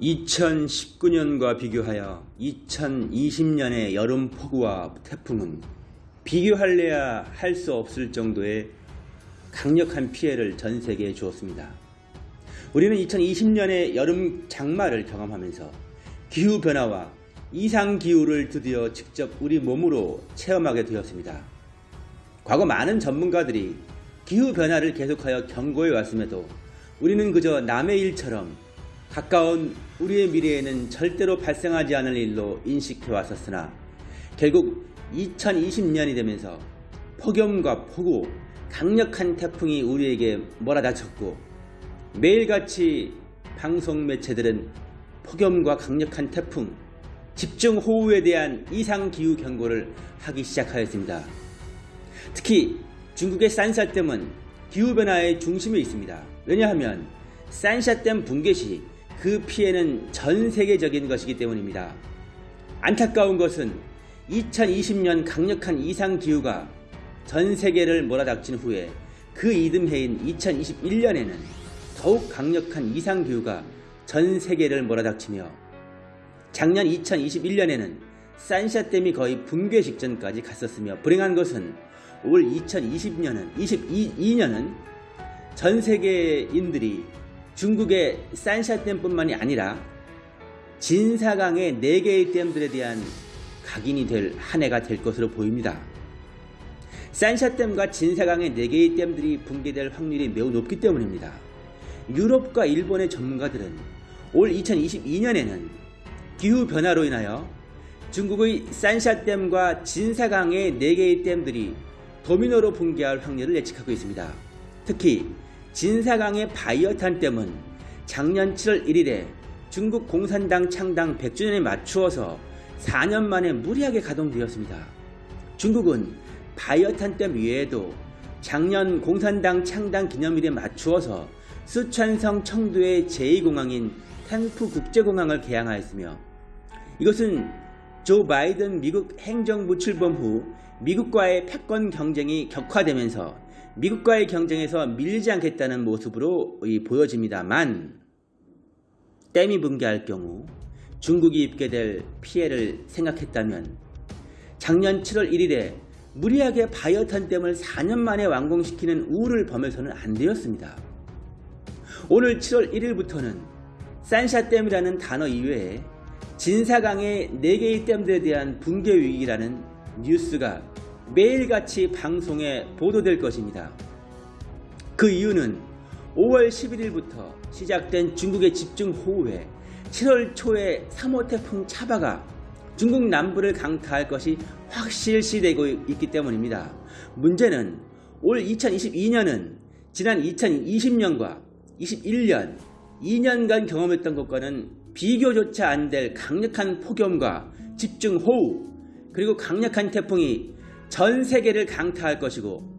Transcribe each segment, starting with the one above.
2019년과 비교하여 2020년의 여름 폭우와 태풍은 비교할래야 할 수 없을 정도의 강력한 피해를 전 세계에 주었습니다. 우리는 2020년의 여름 장마를 경험하면서 기후변화와 이상기후를 드디어 직접 우리 몸으로 체험하게 되었습니다. 과거 많은 전문가들이 기후변화를 계속하여 경고해 왔음에도 우리는 그저 남의 일처럼 가까운 우리의 미래에는 절대로 발생하지 않을 일로 인식해 왔었으나 결국 2020년이 되면서 폭염과 폭우, 강력한 태풍이 우리에게 몰아닥쳤고 매일같이 방송 매체들은 폭염과 강력한 태풍, 집중호우에 대한 이상기후 경고를 하기 시작하였습니다. 특히 중국의 산샤댐은 기후변화의 중심에 있습니다. 왜냐하면 산샤댐 붕괴 시 그 피해는 전 세계적인 것이기 때문입니다. 안타까운 것은 2020년 강력한 이상기후가 전 세계를 몰아닥친 후에 그 이듬해인 2021년에는 더욱 강력한 이상기후가 전 세계를 몰아닥치며 작년 2021년에는 산샤댐이 거의 붕괴 직전까지 갔었으며 불행한 것은 올 2020년은 22년은 전 세계인들이 중국의 산샤댐뿐만이 아니라 진사강의 4개의 댐들에 대한 각인이 될 한 해가 될 것으로 보입니다. 산샤댐과 진사강의 4개의 댐들이 붕괴될 확률이 매우 높기 때문입니다. 유럽과 일본의 전문가들은 올 2022년에는 기후변화로 인하여 중국의 산샤댐과 진사강의 4개의 댐들이 도미노로 붕괴할 확률을 예측하고 있습니다. 특히 진사강의 바이어탄 댐은 작년 7월 1일에 중국 공산당 창당 100주년에 맞추어서 4년 만에 무리하게 가동되었습니다. 중국은 바이어탄 댐 외에도 작년 공산당 창당 기념일에 맞추어서 수천성 청두의 제2공항인 탱프 국제공항을 개항하였으며 이것은 조 바이든 미국 행정부 출범 후 미국과의 패권 경쟁이 격화되면서 미국과의 경쟁에서 밀리지 않겠다는 모습으로 보여집니다만 댐이 붕괴할 경우 중국이 입게 될 피해를 생각했다면 작년 7월 1일에 무리하게 바이오탄 댐을 4년 만에 완공시키는 우를 범해서는 안 되었습니다. 오늘 7월 1일부터는 산샤댐이라는 단어 이외에 진사강의 4개의 댐들에 대한 붕괴 위기라는 뉴스가 매일같이 방송에 보도될 것입니다. 그 이유는 5월 11일부터 시작된 중국의 집중호우에 7월 초에 3호 태풍 차바가 중국 남부를 강타할 것이 확실시되고 있기 때문입니다. 문제는 올 2022년은 지난 2020년과 21년 2년간 경험했던 것과는 비교조차 안 될 강력한 폭염과 집중호우 그리고 강력한 태풍이 전 세계를 강타할 것이고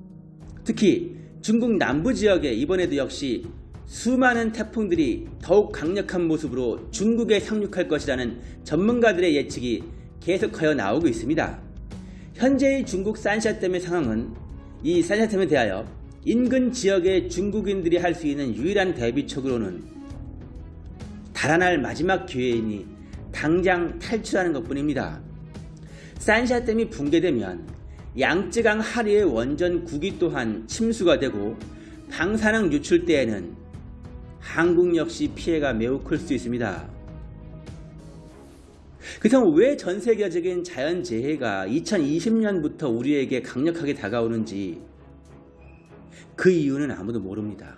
특히 중국 남부 지역에 이번에도 역시 수많은 태풍들이 더욱 강력한 모습으로 중국에 상륙할 것이라는 전문가들의 예측이 계속하여 나오고 있습니다. 현재의 중국 산샤댐의 상황은 이 산샤댐에 대하여 인근 지역의 중국인들이 할 수 있는 유일한 대비책으로는 달아날 마지막 기회이니 당장 탈출하는 것 뿐입니다. 산샤댐이 붕괴되면 양쯔강 하류의 원전 구기 또한 침수가 되고 방사능 유출 때에는 한국 역시 피해가 매우 클 수 있습니다. 그렇다면 왜 전 세계적인 자연재해가 2020년부터 우리에게 강력하게 다가오는지 그 이유는 아무도 모릅니다.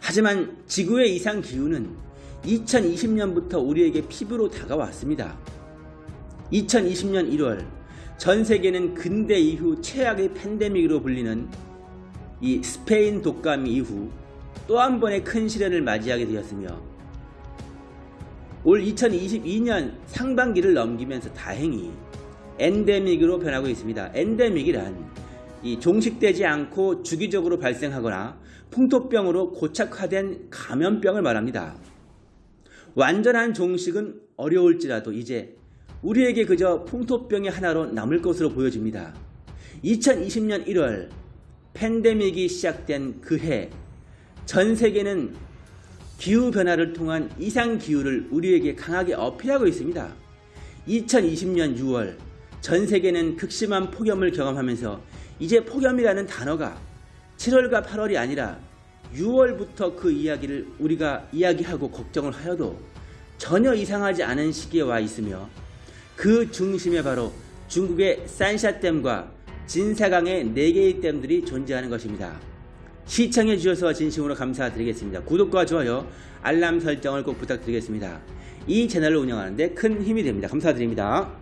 하지만 지구의 이상기후는 2020년부터 우리에게 피부로 다가왔습니다. 2020년 1월 전 세계는 근대 이후 최악의 팬데믹으로 불리는 이 스페인 독감 이후 또 한 번의 큰 시련을 맞이하게 되었으며 올 2022년 상반기를 넘기면서 다행히 엔데믹으로 변하고 있습니다. 엔데믹이란 이 종식되지 않고 주기적으로 발생하거나 풍토병으로 고착화된 감염병을 말합니다. 완전한 종식은 어려울지라도 이제 우리에게 그저 풍토병의 하나로 남을 것으로 보여집니다. 2020년 1월 팬데믹이 시작된 그 해 전 세계는 기후변화를 통한 이상기후를 우리에게 강하게 어필하고 있습니다. 2020년 6월 전 세계는 극심한 폭염을 경험하면서 이제 폭염이라는 단어가 7월과 8월이 아니라 6월부터 그 이야기를 우리가 이야기하고 걱정을 하여도 전혀 이상하지 않은 시기에 와 있으며 그 중심에 바로 중국의 산샤댐과 진사강의 4개의 댐들이 존재하는 것입니다. 시청해 주셔서 진심으로 감사드리겠습니다. 구독과 좋아요, 알람 설정을 꼭 부탁드리겠습니다. 이 채널을 운영하는데 큰 힘이 됩니다. 감사드립니다.